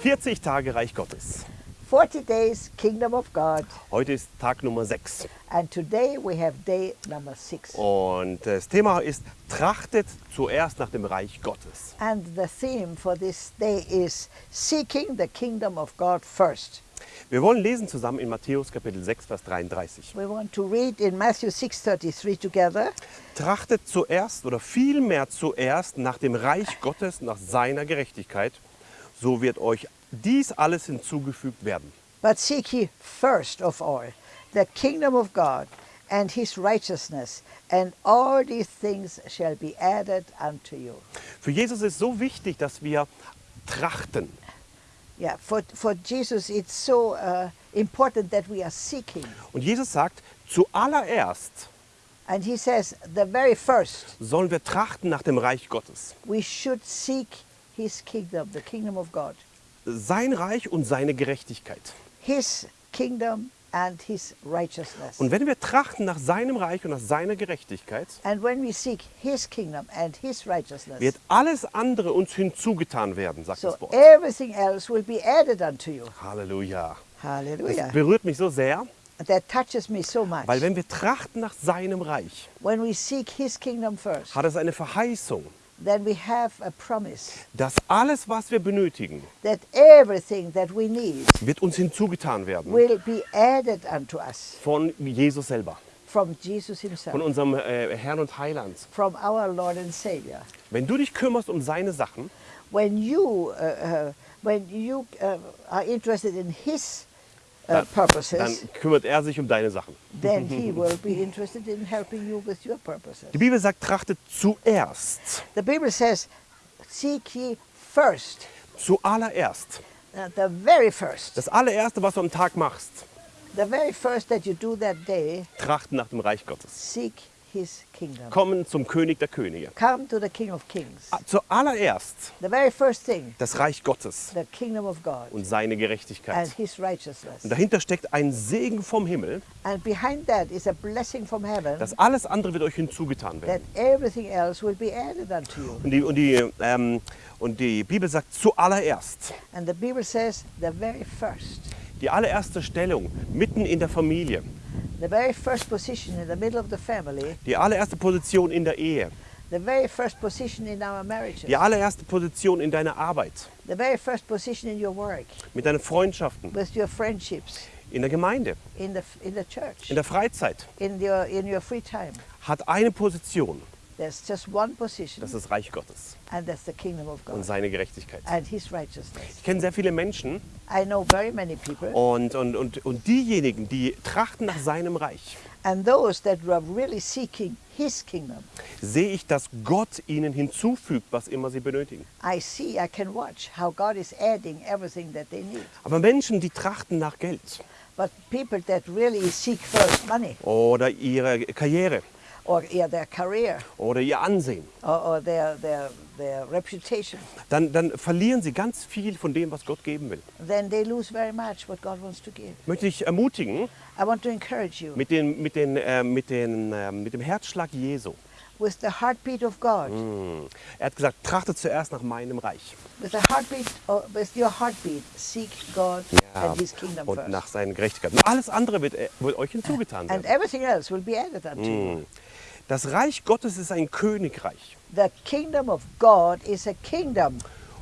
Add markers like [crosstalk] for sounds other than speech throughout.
40 Tage Reich Gottes. 40 days Kingdom of God. Heute ist Tag Nummer 6. And today we have day number 6. Und das Thema ist, trachtet zuerst nach dem Reich Gottes. And the theme for this day is seeking the kingdom of God first. Wir wollen lesen zusammen in Matthäus Kapitel 6, Vers 33. We want to read in Matthew 6:33 together. Trachtet zuerst oder vielmehr zuerst nach dem Reich Gottes, nach seiner Gerechtigkeit, so wird euch dies alles hinzugefügt werden. But seek ye first of all the kingdom of God and his righteousness, and all these things shall be added unto you. Für Jesus ist so wichtig, dass wir trachten. Yeah, for, for Jesus it's so uh, important that we are seeking. Und Jesus sagt, zuallererst And he says, the very first, sollen wir trachten nach dem Reich Gottes. we should seek his kingdom, the kingdom of God. Sein Reich und seine Gerechtigkeit. His kingdom and his righteousness. Und wenn wir trachten nach seinem Reich und nach seiner Gerechtigkeit, And when we seek his kingdom and his righteousness, wird alles andere uns hinzugetan werden, sagt so das Wort. everything else will be added unto you. Halleluja. Hallelujah. Das berührt mich so sehr, That touches me so much. weil wenn wir trachten nach seinem Reich, When we seek his kingdom first, hat es eine Verheißung, then we have a promise dass alles, was wir benötigen, that everything that we need wird uns hinzugetan werden will be added unto us von Jesus selber, from Jesus himself, von unserem äh, Herrn und Heiland. from our Lord and Savior. Wenn du dich kümmerst um seine Sachen, When you, uh, uh, when you uh, are interested in his uh, purposes, dann kümmert er sich um deine Sachen. then he will be interested in helping you with your purposes. Die Bibel sagt, trachtet zuerst, The Bible says, seek ye first, zuallererst. uh, the very first, Das allererste, was du am Tag machst, the very first that you do that day, trachten nach dem Reich Gottes. seek his kingdom. Kommen zum König der Könige. Come to the King of Kings. Ah, Zuallererst The very first thing, das Reich Gottes the kingdom of God und seine and Gerechtigkeit. his righteousness. Und dahinter steckt ein Segen vom Himmel, And behind that is a blessing from heaven dass alles andere wird euch hinzugetan that werden. everything else will be added unto you. Und die, und die, ähm, und die Bibel sagt zuallererst. And the Bible says the very first, Die allererste Stellung mitten in der Familie. The very first position in the middle of the family, Die allererste Position in der Ehe. the very first position in our marriages, Die allererste Position in deiner Arbeit. the very first position in your work, Mit deinen Freundschaften. with your friendships, In der Gemeinde. in the, in the church, In der Freizeit. in your, in your free time. Hat eine Position. There's just one position, Das ist Reich Gottes and that's the kingdom of und God seine Gerechtigkeit. and his righteousness. Ich kenne sehr viele Menschen I know very many people, und, und, und, und diejenigen, die trachten nach seinem Reich, and those that are really seeking his kingdom. sehe ich, dass Gott ihnen hinzufügt, was immer sie benötigen. I see, I can watch how God is adding everything that they need. Aber Menschen, die trachten nach Geld But people that really seek first money oder ihre Karriere or yeah, their career oder ihr Ansehen, or, or their, their, their reputation, dann, dann verlieren sie ganz viel von dem, was Gott geben will. then they lose very much what God wants to give. Ich möchte dich ermutigen, I want to encourage you mit, den, mit, den, äh, mit, den, äh, mit dem Herzschlag Jesu. with the heartbeat of God, Hm. Er hat gesagt, trachtet zuerst nach meinem Reich with the heartbeat, or with your heartbeat, seek God and His kingdom und first. nach seinen Gerechtigkeit. Und alles andere wird, äh, wird euch hinzugetan And werden. everything else will be added unto you. Das Reich Gottes ist ein Königreich. The kingdom of God is a kingdom,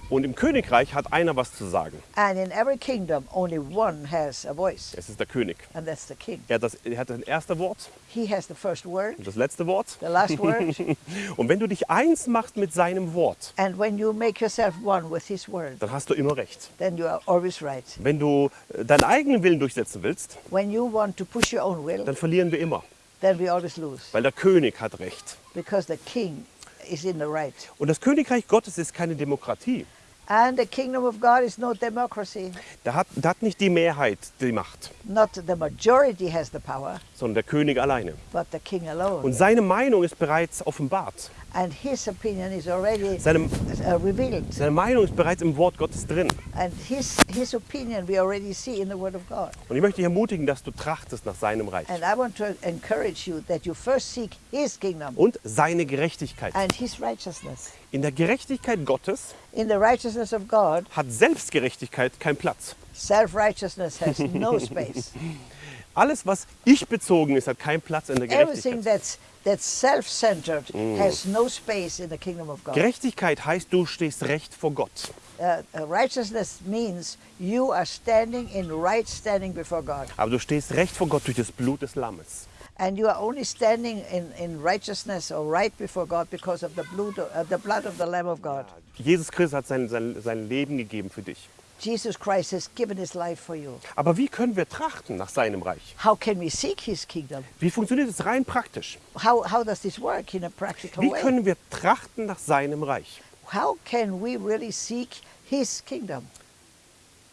Und im Königreich hat einer was zu sagen. and in every kingdom, only one has a voice, Es ist der König. and that's the king. Er hat das, er hat das erste Wort He has the first word, und das letzte Wort. the last word, [laughs] Und wenn du dich eins machst mit seinem Wort, and when you make yourself one with His word, dann hast du immer recht. then you are always right. Wenn du äh, deinen eigenen Willen durchsetzen willst, When you want to push your own will, dann verlieren wir immer, then we always lose, weil der König hat recht. because the king is in the right. Und das Königreich Gottes ist keine Demokratie. And the kingdom of God is no democracy. Da hat, da hat nicht die Mehrheit die Macht, Not the majority has the power, sondern der König alleine. but the king alone. Und seine Meinung ist bereits offenbart. and his opinion is already Seine, uh, revealed. seine Meinung ist bereits im Wort Gottes drin. And his, his opinion we already see in the Word of God. Und ich möchte dich ermutigen, dass du trachtest nach seinem Reich And I want to encourage you that you first seek his kingdom und seine Gerechtigkeit. and his righteousness. In der Gerechtigkeit Gottes In the righteousness of God, hat Selbstgerechtigkeit keinen Platz. self righteousness has no space. [laughs] Alles, was ich bezogen ist, hat keinen Platz in der Everything Gerechtigkeit. that's, that's self centered has no space in the kingdom of God. Gerechtigkeit heißt, du stehst recht vor Gott. Uh, uh, righteousness means you are standing in right standing before God. Aber du stehst recht vor Gott durch das Blut des Lammes. And you are only standing in, in righteousness or right before God because of the blood, of, uh, the blood of the Lamb of God. Jesus Christus hat sein, sein, sein Leben gegeben für dich. Jesus Christ has given his life for you. Aber wie können wir trachten nach seinem Reich? How can we seek his kingdom? Wie funktioniert es rein praktisch? How, how does this work in a practical Wie way? können wir trachten nach seinem Reich? How can we really seek his kingdom?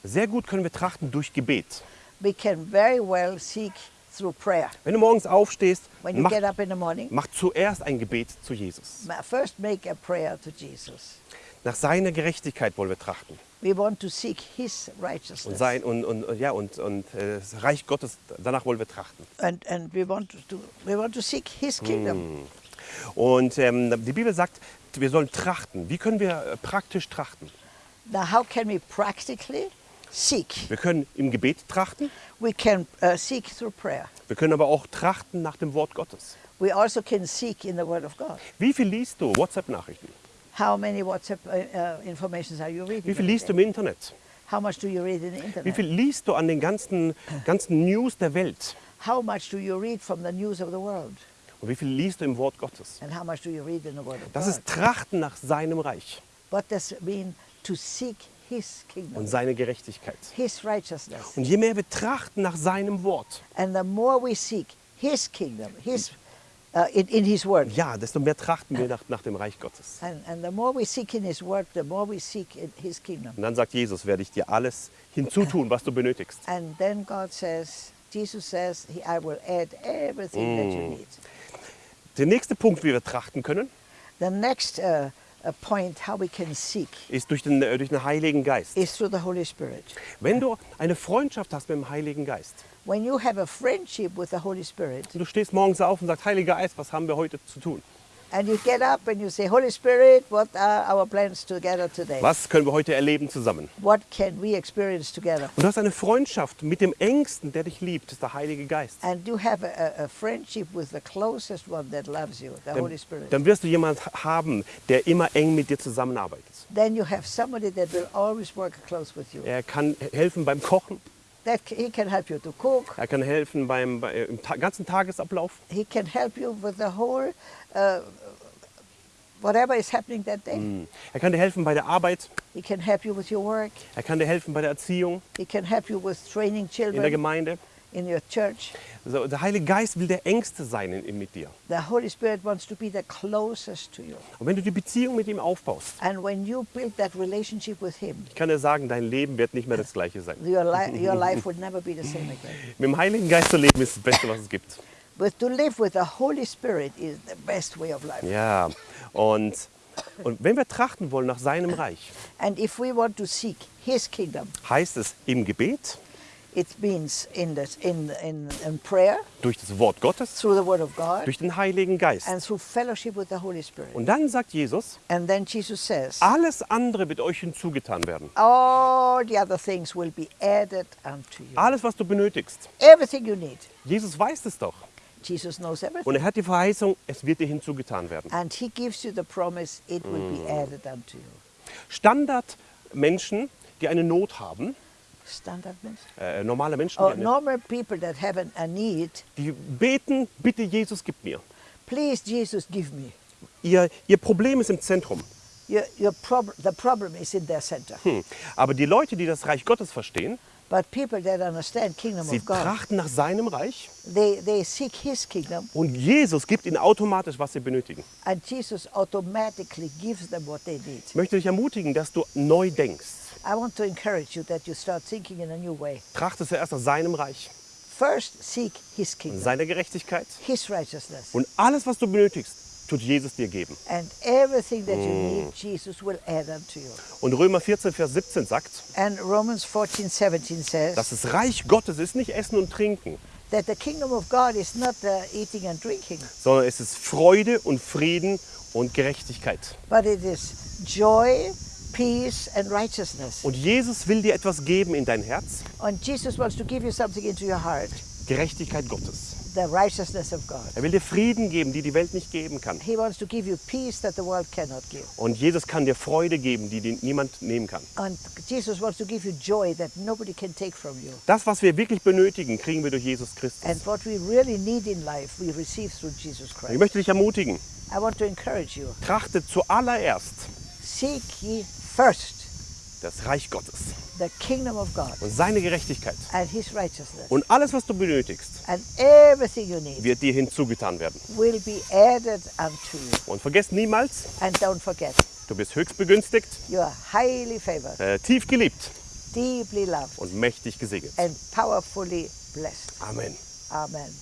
Sehr gut können wir trachten durch Gebet. We can very well seek. Wenn du morgens aufstehst, When you mach, get up in the morning, mach zuerst ein Gebet zu Jesus. ma- first make a prayer to Jesus. Nach seiner Gerechtigkeit wollen wir trachten. We want to seek his Und, righteousness. sein, und, und, ja, und, und äh, das Reich Gottes, danach wollen wir trachten. And, and we, want to, we want to seek his kingdom. Und ähm, die Bibel sagt, wir sollen trachten. Wie können wir äh, praktisch trachten? Now, how can we practically seek? Wir können im Gebet trachten, We can uh, seek through prayer. wir können aber auch trachten nach dem Wort Gottes. We also can seek in the Word of God. Wie viel liest du WhatsApp-Nachrichten? How many WhatsApp uh, uh, informations are you reading? Wie viel liest du im Internet? How much do you read in the Wie internet? viel liest du an den ganzen, ganzen News der Welt? How much do you read from the news of the world? Und wie viel liest du im Wort Gottes? And how much do you read in the Word of Das God? ist Trachten nach seinem Reich What does it mean to seek und seine Gerechtigkeit. Und je mehr wir trachten nach seinem Wort, And the more we seek His kingdom, His uh, in, in His Word, ja, desto mehr trachten wir nach, nach dem Reich Gottes. and, and the more we seek in His Word, the more we seek in His kingdom. Und dann sagt Jesus, werde ich dir alles hinzutun, was du benötigst. And then God says, Jesus says, I will add everything that you need. Der nächste Punkt, wie wir trachten können, The next uh, point, how we can seek, ist durch den, äh, durch den Heiligen Geist. is through the Holy Spirit. Wenn du eine Freundschaft hast mit dem Heiligen Geist When you have a friendship with the Holy Spirit, du stehst morgens auf und sagst, Heiliger Geist, was haben wir heute zu tun? And you get up and you say, Holy Spirit, what are our plans together today? Was können wir heute erleben zusammen? What can we experience together? Und du hast eine Freundschaft mit dem Engsten, der dich liebt, ist der Heilige Geist. And you have a, a- friendship with the closest one that loves you, the Holy Dann, Spirit. dann wirst du jemanden haben, der immer eng mit dir zusammenarbeitet. Then you have somebody that will always work close with you. Er kann helfen beim Kochen, That he can help you to cook. er kann helfen beim, bei, im ta ganzen Tagesablauf. He can help you with the whole, uh, whatever is happening that day. Er kann dir helfen bei der Arbeit, He can help you with your work. er kann dir helfen bei der Erziehung He can help you with training children. in der Gemeinde. In your church. Also der Heilige Geist will der Engste sein in, mit dir. The Holy Spirit wants to be the closest to you. Und wenn du die Beziehung mit ihm aufbaust, And when you build that relationship with Him, ich kann dir sagen, dein Leben wird nicht mehr das gleiche sein. your, li- [laughs] your life will never be the same again. Mit dem Heiligen Geist zu leben ist das Beste, was es gibt. But to live with the Holy Spirit is the best way of life. Ja, und, und wenn wir trachten wollen nach seinem Reich, And if we want to seek His kingdom, heißt es im Gebet, it means in, this, in, in, in prayer, durch das Wort Gottes, through the Word of God, durch den Heiligen Geist. and through fellowship with the Holy Spirit. Und dann sagt Jesus, And then Jesus says, alles andere wird euch hinzugetan werden. all the other things will be added unto you. Alles, was du benötigst. Everything you need. Jesus weiß es doch. Jesus knows everything. Und er hat die Verheißung, es wird dir hinzugetan werden. And He gives you the promise, it will be added unto you. Standardmenschen, die eine Not haben, Standard means? äh, normale Menschen, die, Oh, normal people that have a need, die beten, bitte Jesus, gib mir. please Jesus give me. Ihr, ihr Problem ist im Zentrum. Your, your prob- the problem is in their center. Hm. Aber die Leute, die das Reich Gottes verstehen, But people that understand kingdom sie of God, trachten nach seinem Reich they, they seek his kingdom und Jesus gibt ihnen automatisch, was sie benötigen. and Jesus automatically gives them what they need. Ich möchte dich ermutigen, dass du neu denkst. I want to encourage you that you start thinking in a new way. Trachte zuerst nach seinem Reich. First seek his kingdom, seine Gerechtigkeit his righteousness, und alles, was du benötigst, tut Jesus dir geben. and everything that you need, Jesus will add unto you. Und Römer 14, Vers 17 sagt, And Romans 14, 17 says dass das Reich Gottes ist nicht Essen und Trinken, that the kingdom of God is not uh, eating and drinking, sondern es ist Freude und Frieden und Gerechtigkeit. but it is joy, peace, and righteousness. Und Jesus will dir etwas geben in dein Herz, And Jesus wants to give you something into your heart, Gerechtigkeit Gottes. the righteousness of God. Er will dir Frieden geben, die die Welt nicht geben kann. He wants to give you peace that the world cannot give. Und Jesus kann dir Freude geben, die dir niemand nehmen kann. And Jesus wants to give you joy that nobody can take from you. Das, was wir wirklich benötigen, kriegen wir durch Jesus Christus. And what we really need in life, we receive through Jesus Ich Christ. möchte dich ermutigen, I want to encourage you. trachte zuallererst Seek ye first das Reich Gottes the kingdom of God und seine Gerechtigkeit. and his righteousness. Und alles, was du benötigst, And everything you need wird dir hinzugetan werden. will be added unto you. Und vergesst niemals, And don't forget, du bist höchst begünstigt, you are highly favored, äh, tief geliebt deeply loved, und mächtig gesegnet. and powerfully blessed. Amen. Amen.